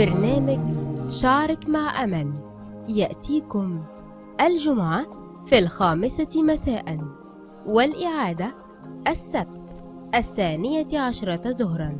برنامج شعرك مع أمل. يأتيكم الجمعة في الخامسة مساء والإعادة السبت الثانية عشرة ظهراً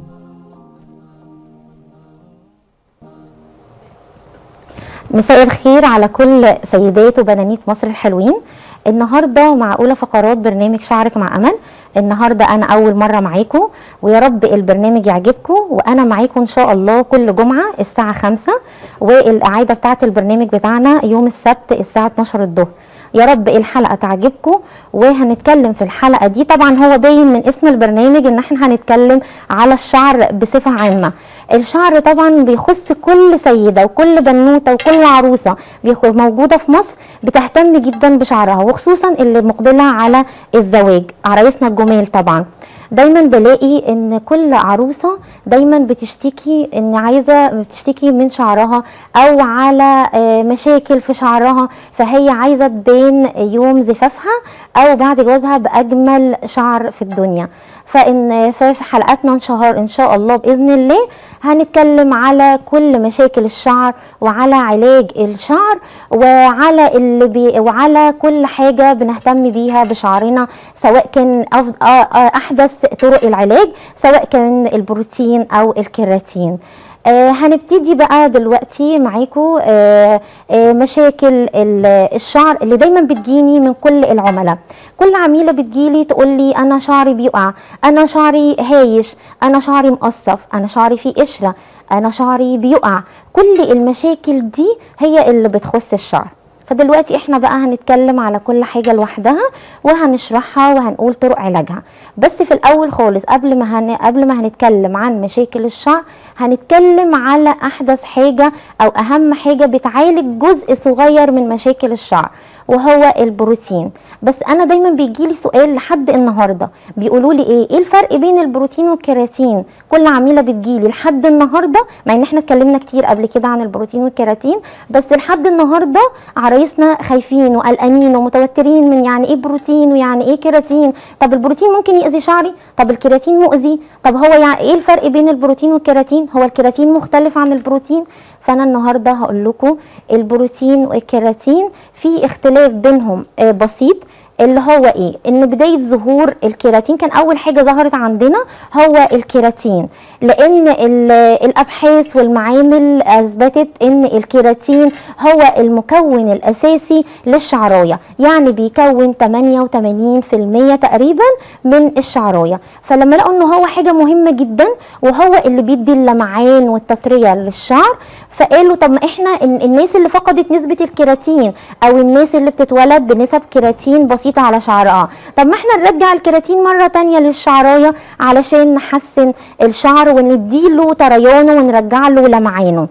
مساء الخير على كل سيدات وبنانيت مصر الحلوين. النهارده مع اولى فقرات برنامج شعرك مع أمل. النهارده أنا أول مرة معاكم ويا رب البرنامج يعجبكم وأنا معاكم إن شاء الله كل جمعة الساعة 5 والاعاده بتاعة البرنامج بتاعنا يوم السبت الساعة 12 الظهر. يا رب الحلقة تعجبكم وهنتكلم في الحلقة دي. طبعا هو باين من اسم البرنامج إن إحنا هنتكلم على الشعر بصفة عامة. الشعر طبعا بيخص كل سيدة وكل بنوتة وكل عروسة. بيخ- موجودة في مصر بتهتم جدا بشعرها وخصوصا اللي مقبلة على الزواج عرايسنا الجمال طبعا. دايما بلاقي إن كل عروسة دايما بتشتكي إن عايزة بتشتكي من شعرها أو على آه، مشاكل في شعرها فهي عايزة تبان يوم زفافها أو بعد جوازها بأجمل شعر في الدنيا. فإن في حلقاتنا إن شهر إن شاء الله بإذن الله هنتكلم على كل مشاكل الشعر وعلى علاج الشعر وعلى اللي بي وعلى كل حاجة بنهتم بيها بشعرنا سواء كان. آه، آه، أحدث طرق العلاج سواء كان البروتين أو الكيراتين آه هنبتدي بقى دلوقتي معاكم آه آه مشاكل ال- الشعر اللي دايما بتجيني من كل العملاء. كل عميلة بتجيلي تقول لي أنا شعري بيقع أنا شعري هايش أنا شعري مقصف أنا شعري فيه قشرة أنا شعري بيقع. كل المشاكل دي هي اللي بتخص الشعر. فدلوقتي إحنا بقى هنتكلم على كل حاجة لوحدها وهنشرحها وهنقول طرق علاجها. بس في الأول خالص قبل ما هن... قبل ما هنتكلم عن مشاكل الشعر هنتكلم على أحدث حاجة أو أهم حاجة بتعالج جزء صغير من مشاكل الشعر. وهو البروتين. بس أنا دايما بيجي لي سؤال لحد النهارده. بيقولوا لي إيه؟ إيه الفرق بين البروتين والكيراتين؟ كل عميلة بتجيلي لحد النهارده مع إن إحنا اتكلمنا كتير قبل كده عن البروتين والكيراتين بس لحد النهارده عرايسنا خايفين وقلقانين ومتوترين من يعني إيه بروتين ويعني إيه كيراتين. طب البروتين ممكن يأذي شعري؟ طب الكيراتين مؤذي؟ طب هو يعني إيه الفرق بين البروتين والكيراتين؟ هو الكيراتين مختلف عن البروتين؟ فأنا النهارده هقول لكم البروتين والكيراتين في اختلاف بينهم آه، بسيط. اللي هو إيه؟ إن بداية ظهور الكيراتين كان أول حاجة ظهرت عندنا هو الكيراتين. لأن ال- الأبحاث والمعامل أثبتت إن الكيراتين هو المكون الأساسي للشعراية. يعني بيكون 88% تقريبا من الشعراية. فلما لقوا ان هو حاجة مهمة جدا وهو اللي بيدي اللمعان والتطرية للشعر فقالوا طب ما إحنا ال- الناس اللي فقدت نسبة الكيراتين أو الناس اللي بتتولد بنسب كيراتين بسيطة على شعرها طب ما إحنا نرجع الكيراتين مرة تانية للشعراية علشان نحسن الشعر ونديله طريانه ونرجع له لمعانه.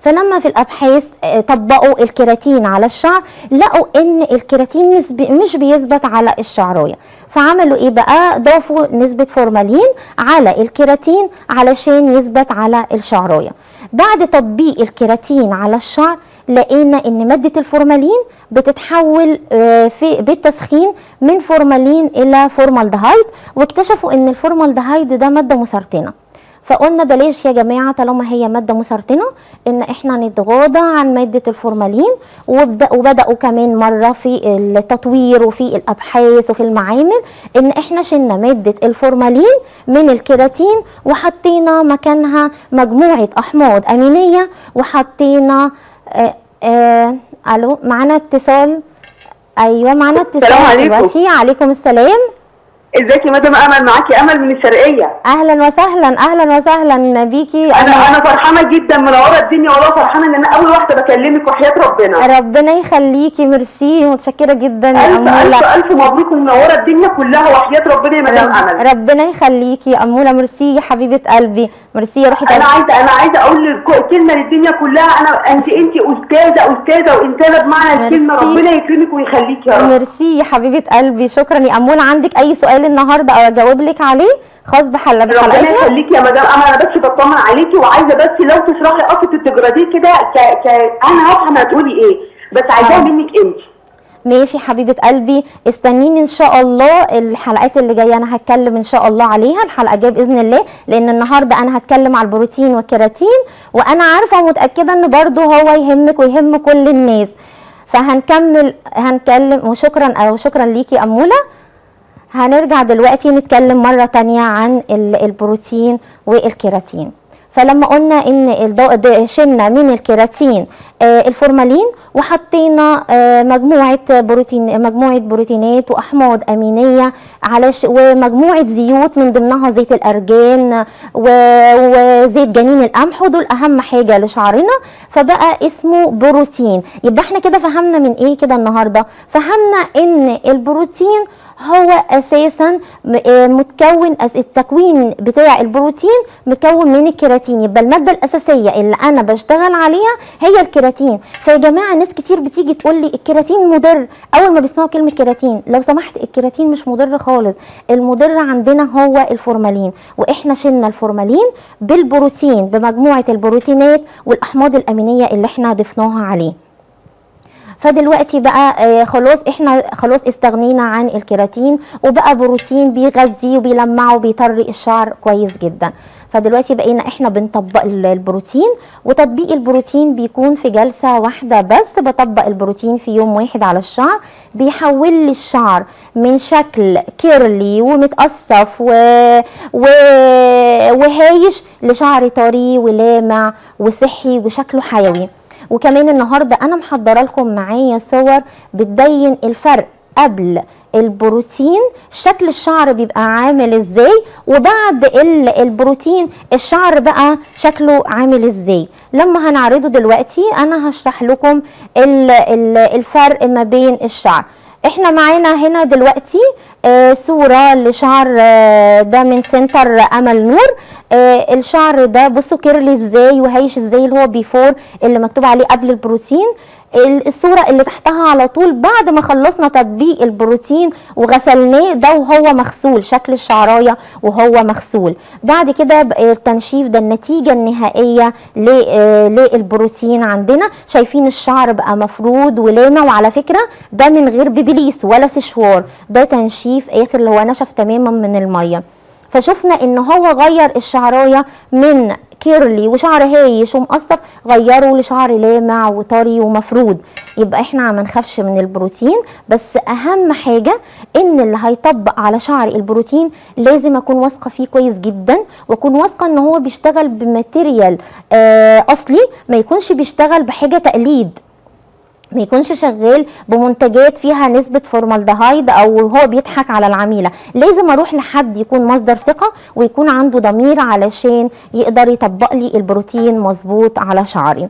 فلما في الأبحاث آه، طبقوا الكيراتين على الشعر لقوا إن الكيراتين مش بيثبت على الشعراية. فعملوا إيه بقى؟ ضافوا نسبة فورمالين على الكيراتين علشان يثبت على الشعراية. بعد تطبيق الكيراتين على الشعر لقينا إن مادة الفورمالين بتتحول آه، في بالتسخين من فورمالين إلى فورمالدهايد واكتشفوا إن الفورمالدهايد ده مادة مسرطنة. فقلنا بلاش يا جماعة طالما هي مادة مسرطنة إن إحنا نتغاضى عن مادة الفورمالين وبدأوا كمان مرة في التطوير وفي الأبحاث وفي المعامل إن إحنا شلنا مادة الفورمالين من الكيراتين وحطينا مكانها مجموعة أحماض أمينية وحطينا آه ألو معانا اتصال؟ أيوه معانا اتصال. السلام عليكم. دلوقتي عليكم السلام. إزيك يا مدام أمل؟ معاكي أمل من الشرقية. أهلا وسهلا أهلا وسهلا بيكي. أنا أنا فرحانة جدا منورة الدنيا والله فرحانة إن أنا أول واحدة بكلمك وحياة ربنا. ربنا يخليكي ميرسي متشكرة جدا يا أمولة. ألف ألف مبروك ومنورة الدنيا كلها وحياة ربنا يا مدام أمل. رب ربنا يخليكي يا أمولة. ميرسي يا حبيبة قلبي. ميرسي يا روحي أنا. عايزة أنا عايزة أقول كلمة للدنيا كلها. أنا أنت أنت أستاذة أستاذة وانتاجه بمعنى الكلمة. ربنا يكرمك ويخليك يا رب. ميرسي يا حبيبة قلبي. شكرا يا أمولة. عندك أي سؤال النهارده أو اجاوب لك عليه. خاص بحل ربنا بحلقتنا يخليكي يا مدام. أنا بس بطمن عليكي وعايزة بس لو تشرحي قصة الديجراديه كده ك... ك... أنا هفهم هتقولي إيه بس عايزاها آه. منك أنت. ماشي حبيبة قلبي. استنيني إن شاء الله. الحلقات اللي جاية أنا هتكلم إن شاء الله عليها. الحلقة الجاية بإذن الله. لأن النهارده أنا هتكلم على البروتين والكيراتين. وأنا عارفة ومتأكدة إن برضو هو يهمك ويهم كل الناس. فهنكمل هنكلم وشكرا أو شكرا ليكي أمولة. هنرجع دلوقتي نتكلم مرة تانية عن ال- البروتين والكيراتين فلما قلنا إن شلنا من الكيراتين آه، الفورمالين وحطينا آه، مجموعة بروتين مجموعة بروتينات وأحماض أمينية على. ومجموعة زيوت من ضمنها زيت الأرجان. وزيت جنين القمح ودول أهم حاجة لشعرنا فبقى اسمه بروتين يبقى إحنا كده فهمنا من إيه كده النهارده فهمنا إن البروتين هو أساسا آه متكون التكوين بتاع البروتين متكون من الكيراتين. يبقى المادة الأساسية اللي أنا بشتغل عليها هي الكيراتين. فيا جماعة ناس كتير بتيجي تقول لي الكيراتين مضر. أول ما بيسمعوا كلمة كيراتين لو سمحت الكيراتين مش مضر خالص. المضر عندنا هو الفورمالين. وإحنا شلنا الفورمالين بالبروتين بمجموعة البروتينات والأحماض الأمينية اللي إحنا ضفناها عليه. فدلوقتي بقى آه، خلاص إحنا خلاص استغنينا عن الكيراتين وبقى بروتين بيغذي وبيلمع وبيطري الشعر كويس جدا. فدلوقتي بقينا إحنا بنطبق ال- البروتين وتطبيق البروتين بيكون في جلسة واحدة بس بطبق البروتين في يوم واحد على الشعر بيحول لي الشعر من شكل كيرلي ومتقصف و... و... وهايش لشعر طري ولامع وصحي وشكله حيوي. وكمان النهارده أنا محضرة لكم معايا صور بتبين الفرق قبل البروتين شكل الشعر بيبقى عامل إزاي وبعد ال- البروتين الشعر بقى شكله عامل إزاي. لما هنعرضه دلوقتي أنا هشرح لكم ال- ال- الفرق ما بين الشعر. إحنا معانا هنا دلوقتي صورة لشعر آه ده من center أمل نور. آه الشعر ده بصوا curly إزاي وهيش إزاي اللي هو بيفور اللي مكتوب عليه قبل البروتين. ال- الصورة اللي تحتها على طول بعد ما خلصنا تطبيق البروتين وغسلناه ده وهو مغسول شكل الشعراية وهو مغسول. بعد كده التنشيف ده النتيجة النهائية آه، للبروتين عندنا. شايفين الشعر بقى مفرود ولامع وعلى فكرة ده من غير بيبليس ولا سشوار ده تنشيف آخر اللي هو نشف تماما من المية. فشفنا إن هو غير الشعراية من curly وشعر هايش ومقصف غيره لشعر لامع وطري ومفرود. يبقى إحنا ما نخافش من البروتين بس أهم حاجة إن اللي هيطبق على شعري البروتين لازم أكون واثقة فيه كويس جدا وأكون واثقة إن هو بيشتغل ب material آه أصلي ما يكونش بيشتغل بحاجة تقليد. ما يكونش شغال بمنتجات فيها نسبة فورمالدهايد أو هو بيضحك على العميلة. لازم أروح لحد يكون مصدر ثقة ويكون عنده ضمير علشان يقدر يطبق لي البروتين مظبوط على شعري.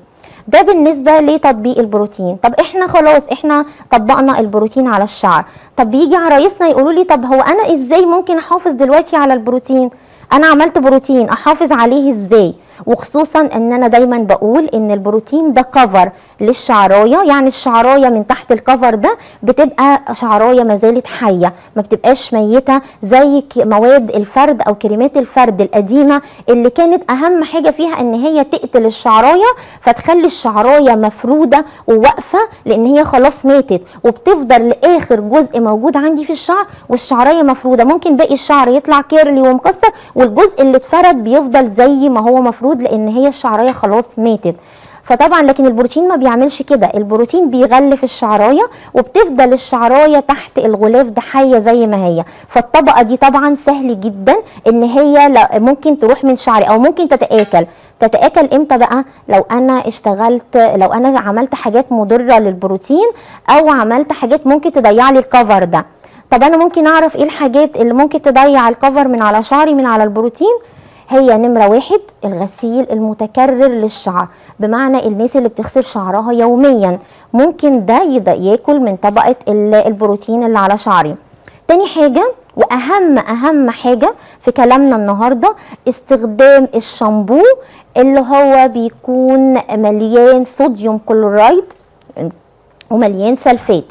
ده بالنسبة لتطبيق البروتين. طب إحنا خلاص إحنا طبقنا البروتين على الشعر. طب بيجي عرايسنا يقولوا لي طب هو أنا إزاي ممكن أحافظ دلوقتي على البروتين؟ أنا عملت بروتين أحافظ عليه إزاي؟ وخصوصا إن أنا دايما بقول إن البروتين ده كفر للشعرايه يعني الشعرايه من تحت الكفر ده بتبقى شعرايه ما زالت حية ما بتبقاش ميتة زي مواد الفرد أو كريمات الفرد القديمة اللي كانت أهم حاجة فيها إن هي تقتل الشعرايه فتخلي الشعرايه مفرودة وواقفة لإن هي خلاص ماتت وبتفضل لآخر جزء موجود عندي في الشعر والشعرايه مفرودة. ممكن باقي الشعر يطلع كيرلي ومكسر والجزء اللي اتفرد بيفضل زي ما هو مفروض لأن هي الشعراية خلاص ماتت. فطبعا لكن البروتين ما بيعملش كده. البروتين بيغلف الشعراية وبتفضل الشعراية تحت الغلاف ده حيه زي ما هي. فالطبقة دي طبعا سهل جدا إن هي ممكن تروح من شعري أو ممكن تتآكل. تتآكل إمتى بقى؟ لو أنا اشتغلت لو أنا عملت حاجات مضرة للبروتين أو عملت حاجات ممكن تضيع لي الكفر ده. طب أنا ممكن أعرف إيه الحاجات اللي ممكن تضيع الكفر من على شعري من على البروتين؟ هي نمرة واحد الغسيل المتكرر للشعر بمعنى الناس اللي بتغسل شعرها يوميا. ممكن ده ياكل من طبقة ال- البروتين اللي على شعري. تاني حاجة وأهم أهم حاجة في كلامنا النهاردة استخدام الشامبو اللي هو بيكون مليان صوديوم كلورايد ومليان سلفات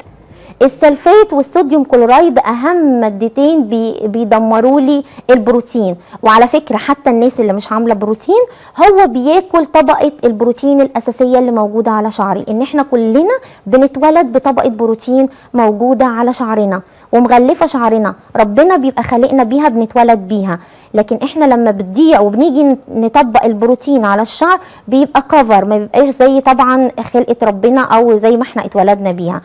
السلفات والصوديوم كلورايد أهم مادتين بي بيدمروا لي البروتين. وعلى فكرة حتى الناس اللي مش عاملة بروتين هو بياكل طبقة البروتين الأساسية اللي موجودة على شعري. إن إحنا كلنا بنتولد بطبقة بروتين موجودة على شعرنا ومغلفة شعرنا. ربنا بيبقى خالقنا بيها بنتولد بيها. لكن إحنا لما بتضيع وبنيجي نطبق البروتين على الشعر بيبقى كفر ما بيبقاش زي طبعا خلقة ربنا أو زي ما إحنا اتولدنا بيها.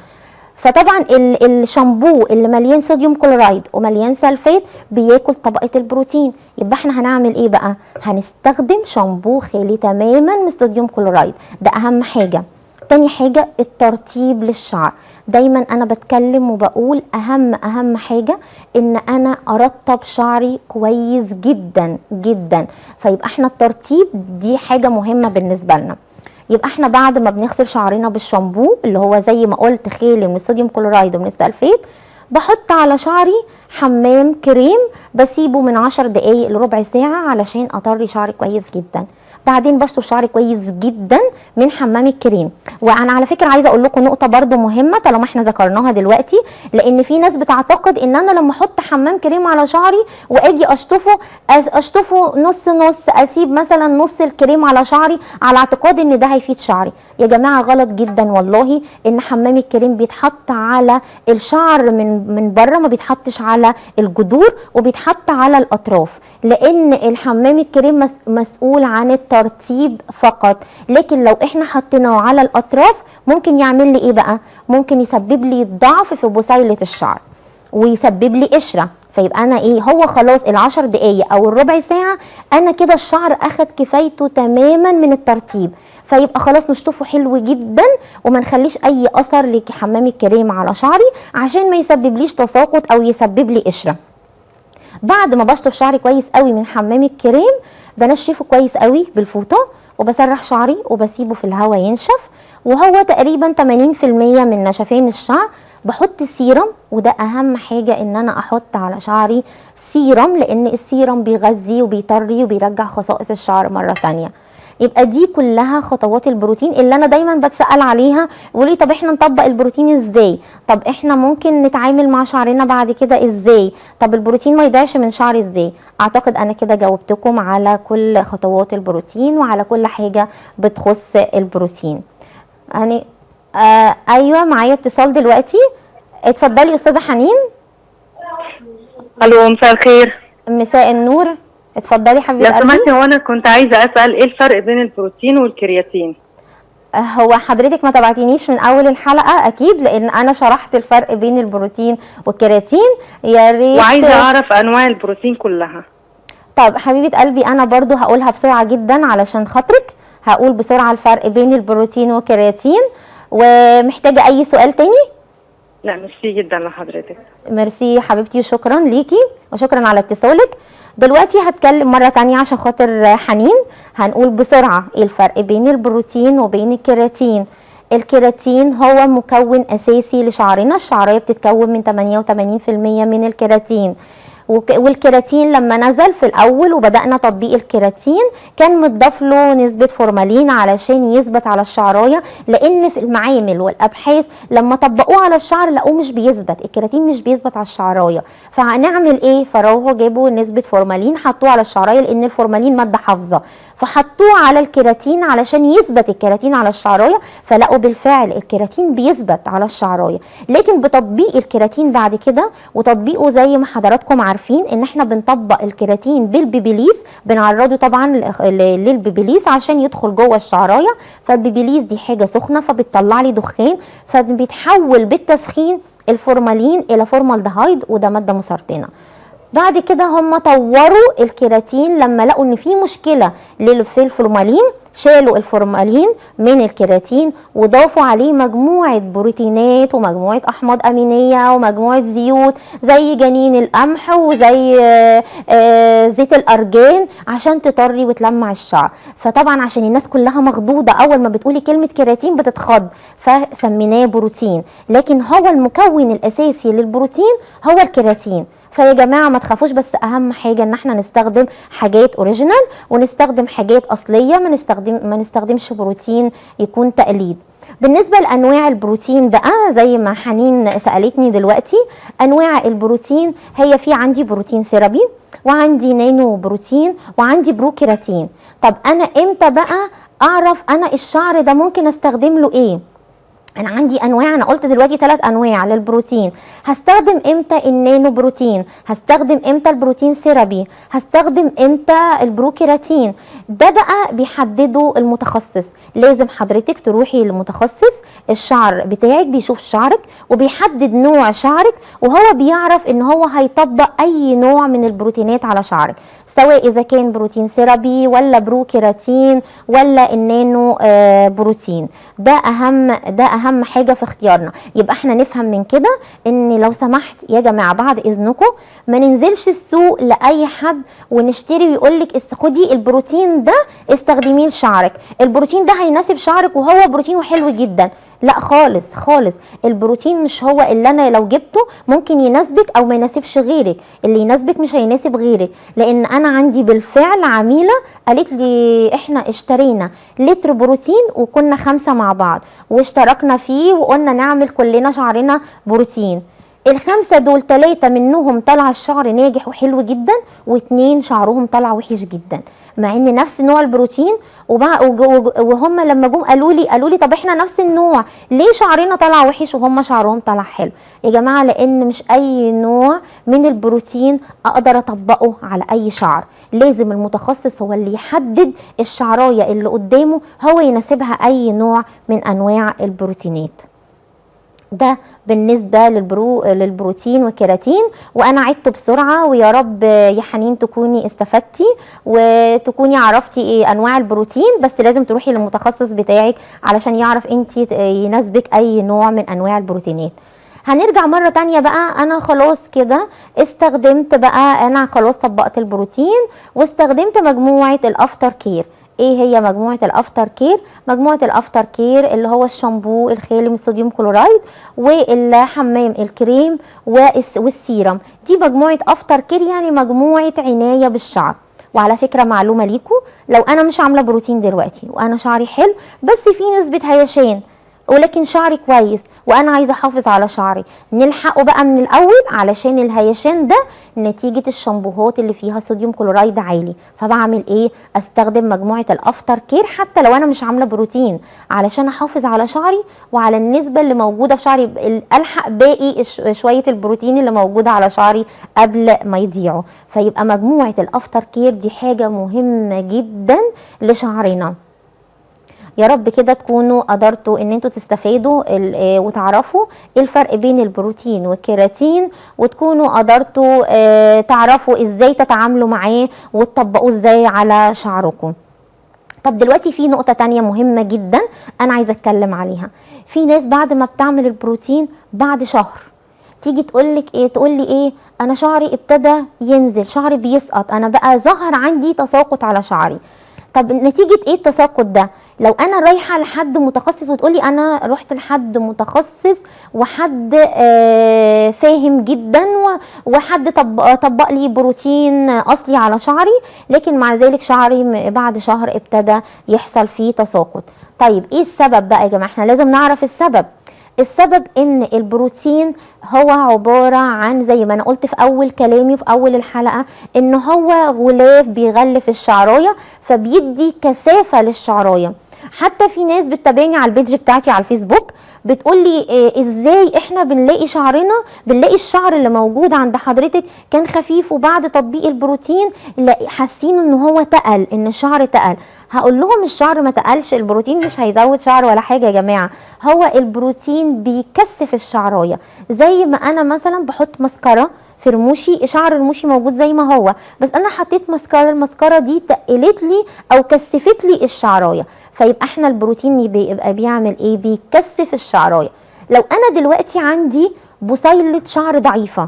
فطبعا ال- الشامبو اللي مليان صوديوم كلورايد ومليان سلفات بياكل طبقة البروتين. يبقى إحنا هنعمل إيه بقى؟ هنستخدم شامبو خالي تماما من الصوديوم كلورايد. ده أهم حاجة. تاني حاجة الترطيب للشعر. دايما أنا بتكلم وبقول أهم أهم حاجة إن أنا أرطب شعري كويس جدا جدا. فيبقى إحنا الترطيب دي حاجة مهمة بالنسبة لنا. يبقى إحنا بعد ما بنغسل شعرنا بالشامبو اللي هو زي ما قلت خالي من الصوديوم كلورايد ومن السلفيت بحط على شعري حمام كريم بسيبه من عشر دقايق لربع ساعة علشان أطري شعري كويس جدا. بعدين بشطف شعري كويس جدا من حمام الكريم. وأنا على فكرة عايزة أقول لكم نقطة برده مهمة طالما إحنا ذكرناها دلوقتي لأن في ناس بتعتقد إن أنا لما أحط حمام كريم على شعري وآجي أشطفه أشطفه نص نص أسيب مثلا نص الكريم على شعري على اعتقاد إن ده هيفيد شعري. يا جماعة غلط جدا والله إن حمام الكريم بيتحط على الشعر من من بره ما بيتحطش على الجذور وبيتحط على الأطراف. لأن الحمام الكريم مس- مسؤول عن الترطيب فقط. لكن لو إحنا حطيناه على الأطراف ممكن يعمل لي إيه بقى؟ ممكن يسبب لي ضعف في بصيله الشعر ويسبب لي قشرة. فيبقى أنا إيه؟ هو خلاص العشر دقايق أو الربع ساعة أنا كده الشعر أخد كفايته تماما من الترطيب. فيبقى خلاص نشطفه حلو جدا وما نخليش أي أثر لحمام الكريم على شعري عشان ما يسببليش تساقط أو يسبب لي قشرة. بعد ما بشطف شعري كويس قوي من حمام الكريم بنشفه كويس قوي بالفوطة وبسرح شعري وبسيبه في الهواء ينشف. وهو تقريبا 80% من نشفان الشعر. بحط سيرم وده أهم حاجة إن أنا أحط على شعري سيرم لأن السيرم بيغذي وبيطري وبيرجع خصائص الشعر مرة تانية. يبقى دي كلها خطوات البروتين اللي أنا دايما بتسأل عليها ولي طب إحنا نطبق البروتين إزاي؟ طب إحنا ممكن نتعامل مع شعرنا بعد كده إزاي؟ طب البروتين ما يضيعش من شعري إزاي؟ أعتقد أنا كده جاوبتكم على كل خطوات البروتين وعلى كل حاجة بتخص البروتين. يعني آه أيوه معايا اتصال دلوقتي. اتفضلي أستاذة حنين. ألو مساء الخير. مساء النور. اتفضلي حبيبه لو قلبي. سمحتي هو أنا كنت عايزة أسأل إيه الفرق بين البروتين والكرياتين؟ آه، هو حضرتك ما تابعتينيش من أول الحلقة أكيد لأن أنا شرحت الفرق بين البروتين والكرياتين. يا ريت وعايزة أعرف أنواع البروتين كلها. طب حبيبة قلبي أنا برضو هقولها بسرعة جدا علشان خاطرك. هقول بسرعة الفرق بين البروتين والكرياتين. ومحتاجة أي سؤال تاني؟ لا ميرسي جدا لحضرتك. ميرسي حبيبتي وشكرا ليكي وشكرا على اتصالك. دلوقتي هتكلم مرة تانية عشان خاطر حنين. هنقول بسرعة إيه الفرق بين البروتين وبين الكيراتين. الكيراتين هو مكون أساسي لشعرنا. الشعرية بتتكون من 88% من الكيراتين. والكيراتين لما نزل في الأول وبدأنا تطبيق الكيراتين كان متضاف له نسبة فورمالين علشان يثبت على الشعراية لأن في المعامل والأبحاث لما طبقوه على الشعر لقوه مش بيثبت الكيراتين مش بيثبت على الشعراية. فهنعمل إيه؟ فراحوا جابوا نسبة فورمالين حطوه على الشعراية لأن الفورمالين مادة حافظة. فحطوه على الكيراتين علشان يثبت الكيراتين على الشعراية فلقوا بالفعل الكيراتين بيثبت على الشعراية. لكن بتطبيق الكيراتين بعد كده وتطبيقه زي ما حضراتكم عارفين إن إحنا بنطبق الكيراتين بالبيبيليس بنعرضه طبعا للبيبيليس عشان يدخل جوه الشعراية. فالبيبيليس دي حاجة سخنة فبتطلع لي دخان فبيتحول بالتسخين الفورمالين إلى فورمالدهايد وده مادة مسرطنة. بعد كده هم طوروا الكيراتين لما لقوا إن في مشكلة في الفورمالين شالوا الفورمالين من الكيراتين وضافوا عليه مجموعة بروتينات ومجموعة أحماض أمينية ومجموعة زيوت زي جنين القمح وزي آه، آه، زيت الأرجان عشان تطري وتلمع الشعر. فطبعا عشان الناس كلها مخضوضة أول ما بتقولي كلمة كيراتين بتتخض فسميناه بروتين. لكن هو المكون الأساسي للبروتين هو الكيراتين. فيا جماعة ما تخافوش بس أهم حاجة إن إحنا نستخدم حاجات اوريجينال ونستخدم حاجات أصلية ما نستخدم ما نستخدمش بروتين يكون تقليد. بالنسبة لأنواع البروتين بقى زي ما حنين سألتني دلوقتي أنواع البروتين هي في عندي بروتين سيرابي وعندي نانو بروتين وعندي بروكيراتين. طب أنا إمتى بقى أعرف أنا الشعر ده ممكن أستخدم له إيه؟ أنا عندي أنواع أنا قلت دلوقتي ثلاث أنواع للبروتين. هستخدم إمتى النانو بروتين؟ هستخدم إمتى البروتين سيرابي؟ هستخدم إمتى البروكيراتين؟ ده بقى بيحدده المتخصص. لازم حضرتك تروحي لمتخصص الشعر بتاعك بيشوف شعرك وبيحدد نوع شعرك وهو بيعرف إن هو هيطبق أي نوع من البروتينات على شعرك. سواء إذا كان بروتين سيرابي ولا بروكيراتين ولا النانو آه بروتين. ده أهم ده أهم حاجة في اختيارنا. يبقى إحنا نفهم من كده إن لو سمحت يا جماعة بعد إذنكم ما ننزلش السوق لأي حد ونشتري ويقول لك خدي البروتين ده استخدميه لشعرك. البروتين ده هيناسب شعرك وهو بروتين حلو جدا. لا خالص خالص. البروتين مش هو اللي أنا لو جبته ممكن يناسبك أو ما يناسبش غيرك. اللي يناسبك مش هيناسب غيرك. لأن أنا عندي بالفعل عميلة قالت لي إحنا اشترينا لتر بروتين وكنا خمسة مع بعض واشتركنا فيه وقلنا نعمل كلنا شعرنا بروتين. الخمسة دول ثلاثة منهم طلع الشعر ناجح وحلو جدا واتنين شعرهم طلع وحش جدا. مع إن نفس نوع البروتين وهم لما جم قالوا لي قالوا لي طب إحنا نفس النوع ليه شعرنا طلع وحش وهم شعرهم طلع حلو؟ يا جماعة لأن مش أي نوع من البروتين أقدر أطبقه على أي شعر. لازم المتخصص هو اللي يحدد الشعراية اللي قدامه هو يناسبها أي نوع من أنواع البروتينات. ده بالنسبة للبرو للبروتين والكيراتين وأنا عدته بسرعة ويا رب يا حنين تكوني استفدتي وتكوني عرفتي إيه أنواع البروتين بس لازم تروحي للمتخصص بتاعك علشان يعرف أنت يناسبك أي نوع من أنواع البروتينات. هنرجع مرة تانية بقى. أنا خلاص كده استخدمت بقى أنا خلاص طبقت البروتين واستخدمت مجموعة ال after care. إيه هي مجموعة ال after care؟ مجموعة ال after care اللي هو الشامبو الخالي من ال sodium chloride والحمام الكريم والس- والسيرم. دي مجموعة after care يعني مجموعة عناية بالشعر. وعلى فكرة معلومة ليكم لو أنا مش عاملة بروتين دلوقتي وأنا شعري حلو بس في نسبه هيشان ولكن شعري كويس وأنا عايزة أحافظ على شعري. نلحقه بقى من الأول علشان الهيشان ده نتيجة الشامبوهات اللي فيها sodium chloride عالي. فبعمل إيه؟ أستخدم مجموعة ال after care حتى لو أنا مش عاملة بروتين علشان أحافظ على شعري وعلى النسبة اللي موجودة في شعري ال- ألحق باقي شوية البروتين اللي موجودة على شعري قبل ما يضيعوا. فيبقى مجموعة الأفتر كير دي حاجة مهمة جدا لشعرنا. يا رب كده تكونوا قدرتوا إن أنتوا تستفادوا آه، وتعرفوا إيه الفرق بين البروتين والكيراتين وتكونوا قدرتوا آه، تعرفوا إزاي تتعاملوا معاه وتطبقوه إزاي على شعركم. طب دلوقتي في نقطة تانية مهمة جدا أنا عايزة أتكلم عليها. في ناس بعد ما بتعمل البروتين بعد شهر تيجي تقولك إيه؟ تقولي إيه؟ أنا شعري ابتدى ينزل شعري بيسقط أنا بقى ظهر عندي تساقط على شعري. طب نتيجة إيه التساقط ده؟ لو أنا رايحة لحد متخصص وتقولي أنا رحت لحد متخصص وحد آه فاهم جدا وحد طبق, طبق لي بروتين أصلي على شعري لكن مع ذلك شعري بعد شهر ابتدى يحصل فيه تساقط. طيب إيه السبب بقى يا جماعة؟ إحنا لازم نعرف السبب. السبب إن البروتين هو عبارة عن زي ما أنا قلت في أول كلامي وفي أول الحلقة إن هو غلاف بيغلف الشعراية فبيدي كثافة للشعراية. حتى في ناس بتتابعني على البيج بتاعتي على الفيسبوك بتقول لي إيه إزاي إحنا بنلاقي شعرنا بنلاقي الشعر اللي موجود عند حضرتك كان خفيف وبعد تطبيق البروتين حاسين إن هو تقل إن الشعر تقل. هقول لهم الشعر ما تقلش البروتين مش هيزود شعر ولا حاجة يا جماعة. هو البروتين بيكثف الشعراية. زي ما أنا مثلا بحط مسكرة في رموشي شعر رموشي موجود زي ما هو. بس أنا حطيت مسكرة المسكرة دي تقلت لي أو كثفت لي الشعراية. فيبقى إحنا البروتين بيبقى بيعمل إيه؟ بيكثف الشعراية. لو أنا دلوقتي عندي بصيلة شعر ضعيفة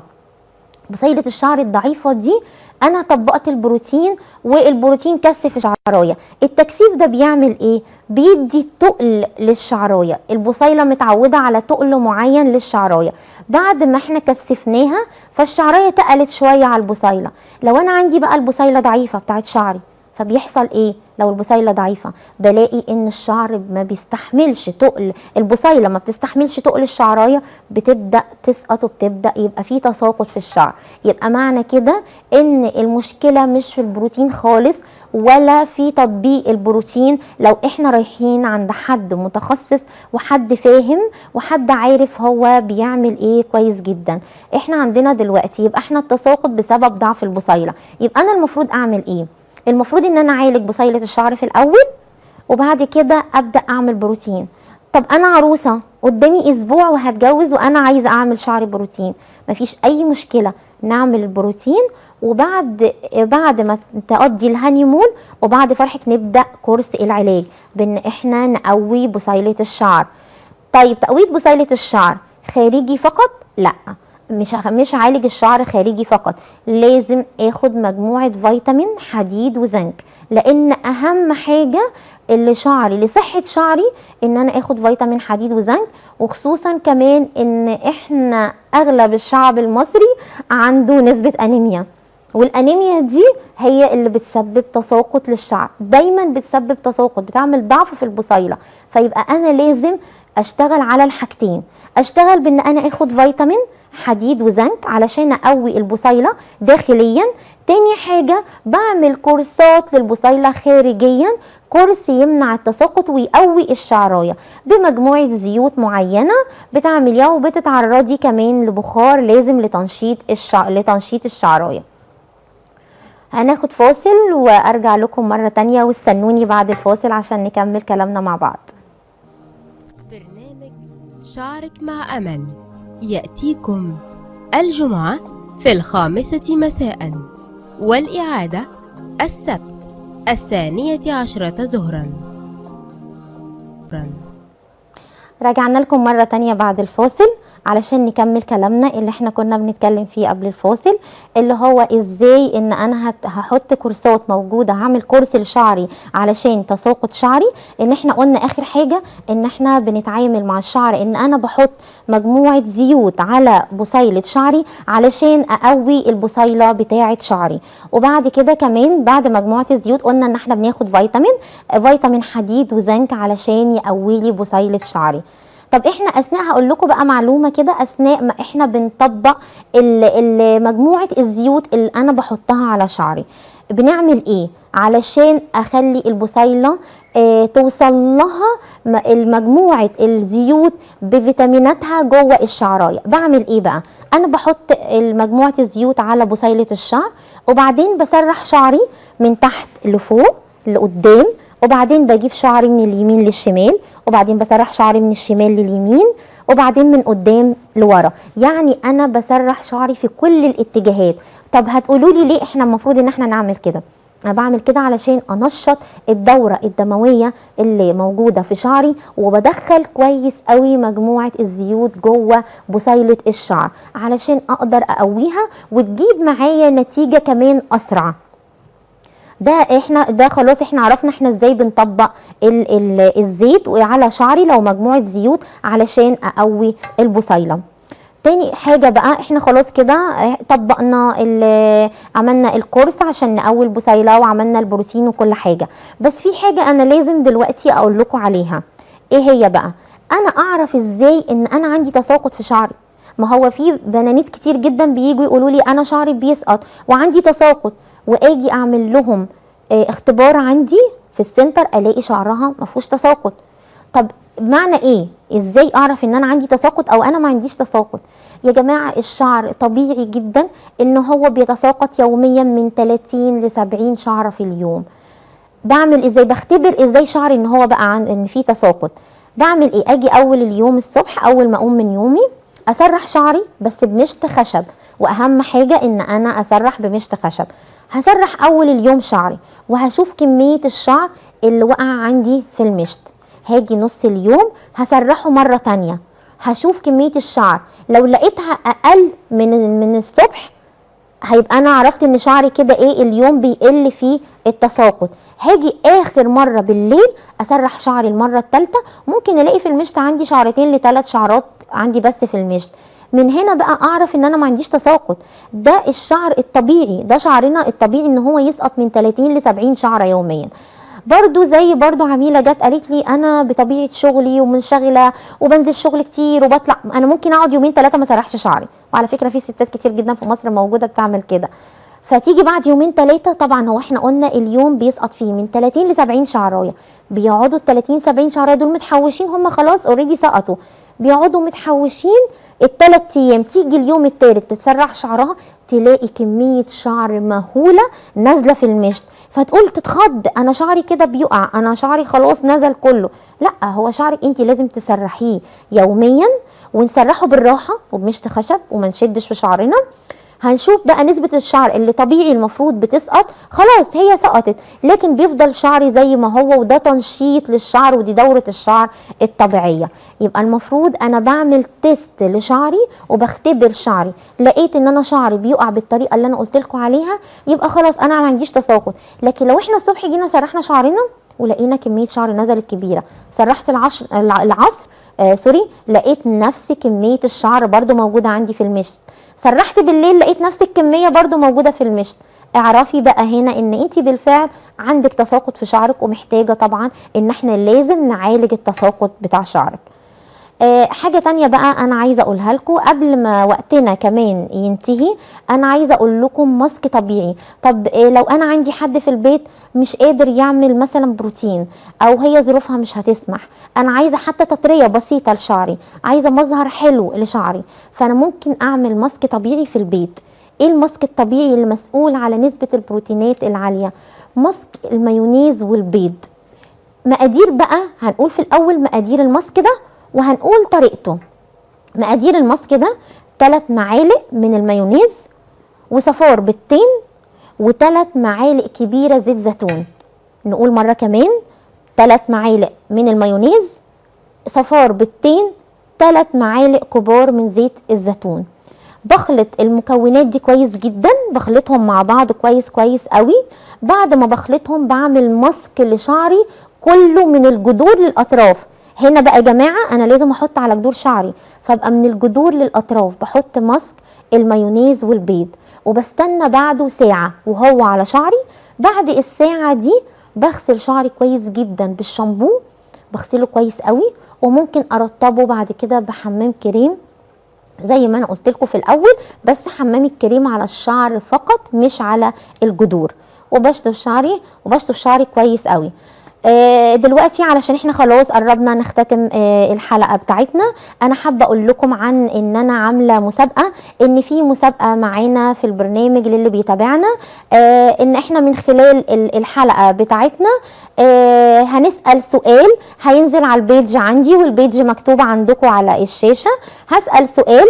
بصيلة الشعر الضعيفة دي أنا طبقت البروتين والبروتين كثف الشعراية. التكثيف ده بيعمل إيه؟ بيدي تقل للشعراية. البصيلة متعودة على تقل معين للشعراية. بعد ما إحنا كثفناها فالشعراية تقلت شوية على البصيلة. لو أنا عندي بقى البصيلة ضعيفة بتاعت شعري فبيحصل إيه؟ لو البصيلة ضعيفة بلاقي إن الشعر ما بيستحملش تقل. البصيلة ما بتستحملش تقل الشعراية بتبدأ تسقط وبتبدأ يبقى في تساقط في الشعر. يبقى معنى كده إن المشكلة مش في البروتين خالص ولا في تطبيق البروتين. لو إحنا رايحين عند حد متخصص وحد فاهم وحد عارف هو بيعمل إيه كويس جدا. إحنا عندنا دلوقتي يبقى إحنا التساقط بسبب ضعف البصيلة. يبقى أنا المفروض أعمل إيه؟ المفروض إن أنا أعالج بصيلة الشعر في الأول وبعد كده أبدأ أعمل بروتين. طب أنا عروسة قدامي أسبوع وهتجوز وأنا عايزة أعمل شعري بروتين. مفيش أي مشكلة نعمل البروتين وبعد بعد ما تقضي الهانيمون وبعد فرحك نبدأ كورس العلاج بإن إحنا نقوي بصيلة الشعر. طيب تقويه بصيلة الشعر خارجي فقط؟ لأ. مش مش عالج الشعر خارجي فقط لازم آخد مجموعة فيتامين حديد وزنك لأن أهم حاجة اللي شعري لصحه شعري إن أنا آخد فيتامين حديد وزنك وخصوصا كمان إن إحنا أغلب الشعب المصري عنده نسبة أنيميا والأنيميا دي هي اللي بتسبب تساقط للشعر دايما بتسبب تساقط بتعمل ضعف في البصيلة فيبقى أنا لازم أشتغل على الحاجتين أشتغل بأن أنا آخد فيتامين حديد وزنك علشان أقوي البصيلة داخليا. تاني حاجة بعمل كورسات للبصيلة خارجيا. كورس يمنع التساقط ويقوي الشعراية بمجموعة زيوت معينة بتعمليها وبتتعرضي كمان لبخار لازم لتنشيط الشع... لتنشيط الشعراية. هناخد فاصل وأرجع لكم مرة تانية واستنوني بعد الفاصل عشان نكمل كلامنا مع بعض. شعرك مع أمل. يأتيكم الجمعة في الخامسة مساء والإعادة السبت الثانية عشرة ظهرا رجعنا لكم مرة تانية بعد الفاصل. علشان نكمل كلامنا اللي إحنا كنا بنتكلم فيه قبل الفاصل اللي هو إزاي إن أنا هحط كورسات موجودة هعمل كورس لشعري علشان تساقط شعري. إن إحنا قلنا آخر حاجة إن إحنا بنتعامل مع الشعر إن أنا بحط مجموعة زيوت على بصيلة شعري علشان أقوي البصيلة بتاعة شعري. وبعد كده كمان بعد مجموعة الزيوت قلنا إن إحنا بناخد فيتامين فيتامين حديد وزنك علشان يقوي لي بصيلة شعري. طب إحنا أثناء هقول لكم بقى معلومة كده أثناء ما إحنا بنطبق مجموعة الزيوت اللي أنا بحطها على شعري. بنعمل إيه؟ علشان أخلي البصيلة آه توصل لها مجموعه الزيوت بفيتاميناتها جوه الشعراية. بعمل إيه بقى؟ أنا بحط مجموعه الزيوت على بصيلة الشعر وبعدين بسرح شعري من تحت لفوق لقدام وبعدين بجيب شعري من اليمين للشمال وبعدين بسرح شعري من الشمال لليمين وبعدين من قدام لورا. يعني أنا بسرح شعري في كل الاتجاهات. طب هتقولوا لي ليه إحنا المفروض إن إحنا نعمل كده؟ أنا بعمل كده علشان أنشط الدورة الدموية اللي موجودة في شعري وبدخل كويس قوي مجموعة الزيوت جوه بصيلة الشعر علشان أقدر أقويها وتجيب معايا نتيجة كمان أسرع. ده إحنا ده خلاص إحنا عرفنا إحنا إزاي بنطبق ال ال الزيت على شعري لو مجموعة زيوت علشان أقوي البصيلة. تاني حاجة بقى إحنا خلاص كده طبقنا عملنا الكورس عشان نقوي البصيلة وعملنا البروتين وكل حاجة. بس في حاجة أنا لازم دلوقتي أقول لكم عليها. إيه هي بقى؟ أنا أعرف إزاي إن أنا عندي تساقط في شعري. ما هو في بنانيت كتير جدا بييجوا يقولوا لي أنا شعري بيسقط وعندي تساقط. وآجي أعمل لهم آه، اختبار عندي في السنتر ألاقي شعرها ما فيهوش تساقط. طب معنى إيه؟ إزاي أعرف إن أنا عندي تساقط أو أنا ما عنديش تساقط؟ يا جماعة الشعر طبيعي جدا إن هو بيتساقط يوميا من 30 ل 70 شعره في اليوم. بعمل إزاي؟ بختبر إزاي شعري إن هو بقى عن إن في تساقط. بعمل إيه؟ آجي أول اليوم الصبح أول ما أقوم من يومي أسرح شعري بس بمشط خشب. وأهم حاجة إن أنا أسرح بمشط خشب. هسرح أول اليوم شعري وهشوف كمية الشعر اللي وقع عندي في المشط. هاجي نص اليوم هسرحه مرة تانية. هشوف كمية الشعر لو لقيتها أقل من من الصبح هيبقى أنا عرفت إن شعري كده إيه اليوم بيقل فيه التساقط. هاجي آخر مرة بالليل اسرح شعري المرة الثالثه ممكن ألاقي في المشط عندي شعرتين لثلاث شعرات عندي بس في المشط. من هنا بقى أعرف إن أنا ما عنديش تساقط. ده الشعر الطبيعي ده شعرنا الطبيعي إن هو يسقط من 30 ل 70 شعرة يوميا. برضو زي برضو عميلة جت قالت لي أنا بطبيعة شغلي ومنشغلة وبنزل شغل كتير وبطلع أنا ممكن أقعد يومين ثلاثة ما سرحش شعري. وعلى فكرة في ستات كتير جدا في مصر موجودة بتعمل كده. فتيجي بعد يومين ثلاثة طبعا هو إحنا قلنا اليوم بيسقط فيه من 30 ل 70 شعراية. بيقعدوا ال 30 70 شعراية دول متحوشين هم خلاص اوريدي سقطوا. بيقعدوا متحوشين الثلاث أيام تيجي اليوم الثالث تتسرح شعرها تلاقي كمية شعر مهولة نازلة في المشط. فتقول تتخض أنا شعري كده بيقع أنا شعري خلاص نزل كله. لأ هو شعرك انت لازم تسرحيه يوميا ونسرحه بالراحة وبمشط خشب وما نشدش في شعرنا. هنشوف بقى نسبة الشعر اللي طبيعي المفروض بتسقط. خلاص هي سقطت. لكن بيفضل شعري زي ما هو وده تنشيط للشعر ودي دورة الشعر الطبيعية. يبقى المفروض أنا بعمل test لشعري وبختبر شعري. لقيت إن أنا شعري بيقع بالطريقة اللي أنا قلت لكم عليها يبقى خلاص أنا ما عنديش تساقط. لكن لو إحنا الصبح جينا سرحنا شعرنا ولقينا كمية شعر نزلت كبيرة. سرحت العشر العصر آه sorry لقيت نفس كمية الشعر برضو موجودة عندي في المشط. سرحت بالليل لقيت نفس الكمية برضو موجودة في المشط. اعرفي بقى هنا إن أنت بالفعل عندك تساقط في شعرك ومحتاجة طبعا إن إحنا لازم نعالج التساقط بتاع شعرك. حاجة تانية بقى أنا عايزة أقولها لكم. قبل ما وقتنا كمان ينتهي أنا عايزة أقول لكم ماسك طبيعي. طب آه لو أنا عندي حد في البيت مش قادر يعمل مثلا بروتين أو هي ظروفها مش هتسمح أنا عايزة حتى تطرية بسيطة لشعري عايزة مظهر حلو لشعري فأنا ممكن أعمل ماسك طبيعي في البيت. إيه ال mask الطبيعي اللي مسؤول على نسبة البروتينات العالية؟ mask المايونيز والبيض. مقادير بقى هنقول في الأول مقادير ال mask ده وهنقول طريقته. مقادير ال mask ده 3 معالق من المايونيز وصفار بيضتين وثلاث معالق كبيرة زيت زيتون. نقول مرة كمان 3 معالق من المايونيز صفار بيضتين 3 معالق كبار من زيت الزيتون. بخلط المكونات دي كويس جدا بخلطهم مع بعض كويس كويس قوي. بعد ما بخلطهم بعمل ماسك لشعري كله من الجذور للأطراف. هنا بقى يا جماعة أنا لازم أحط على جذور شعري. فأبقى من الجذور للأطراف بحط ماسك المايونيز والبيض. وبستنى بعده ساعة وهو على شعري. بعد الساعة دي بغسل شعري كويس جدا بالشامبو بغسله كويس قوي. وممكن أرطبه بعد كده بحمام كريم زي ما أنا قلت لكم في الأول. بس حمام الكريم على الشعر فقط مش على الجذور. وبشطف شعري وبشطف شعري كويس قوي. دلوقتي علشان إحنا خلاص قربنا نختتم آه الحلقة بتاعتنا أنا حابة أقول لكم عن إن أنا عاملة مسابقة إن في مسابقة معانا في البرنامج للي بيتابعنا آه إن إحنا من خلال الحلقة بتاعتنا هنسأل سؤال هينزل على ال page عندي وال page مكتوب عندكم على الشاشة هسأل سؤال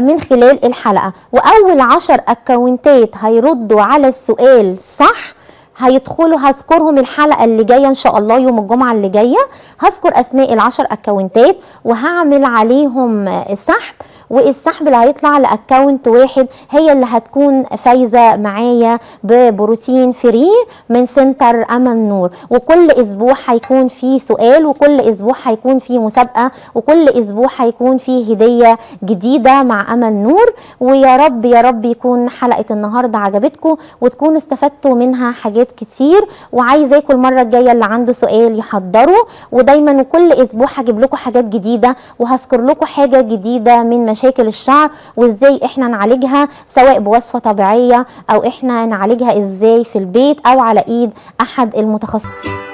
من خلال الحلقة. وأول عشر أكونتات هيردوا على السؤال صح هيدخلوا هذكرهم الحلقة اللي جاية إن شاء الله يوم الجمعة اللي جاية. هذكر اسماء العشر اكونتات وهعمل عليهم سحب والسحب اللي هيطلع ل account واحد هي اللي هتكون فايزة معايا ببروتين free من center أمل نور. وكل أسبوع هيكون فيه سؤال وكل أسبوع هيكون فيه مسابقة وكل أسبوع هيكون فيه هدية جديدة مع أمل نور. ويا رب يا رب يكون حلقة النهارده عجبتكم وتكونوا استفدتوا منها حاجات كتير وعايزاكم المره الجاية اللي عنده سؤال يحضره. ودايما وكل أسبوع هجيب لكم حاجات جديدة وهذكر لكم حاجة جديدة من مشاكل الشعر وإزاي إحنا نعالجها سواء بوصفة طبيعية أو إحنا نعالجها إزاي في البيت أو على إيد أحد المتخصصين.